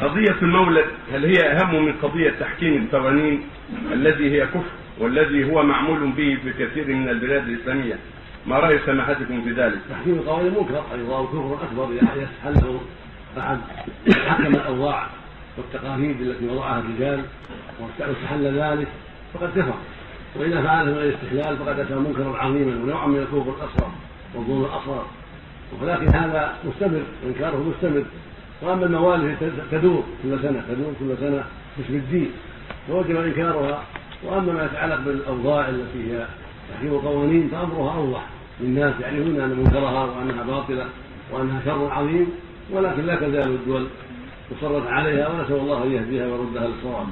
قضية المولد هل هي أهم من قضية تحكيم القوانين الذي هي كفر والذي هو معمول به في كثير من البلاد الإسلامية؟ ما رأي سماحتكم في ذلك؟ تحكيم القوانين منكر أيضا وكفر أكبر اذا يستحله احد حكم الأوضاع والتقاليد التي وضعها الرجال واستحل ذلك؟ فقد كفر. وإذا فعله من غير استحلال فقد أتى منكرا عظيما ونوعا من الكفر الأصغر والظلم الأصغر. ولكن هذا مستمر انكاره مستمر. وأما الموالد تدور كل سنة تدور كل سنة باسم الدين فوجب إنكارها. وأما ما يتعلق بالأوضاع التي هي تحكيم القوانين فأمرها أوضح للناس يعرفون أن منكرها وأنها باطلة وأنها شر عظيم ولكن لا تزال الدول مصرة عليها ونسأل الله أن يهديها ويردها للصواب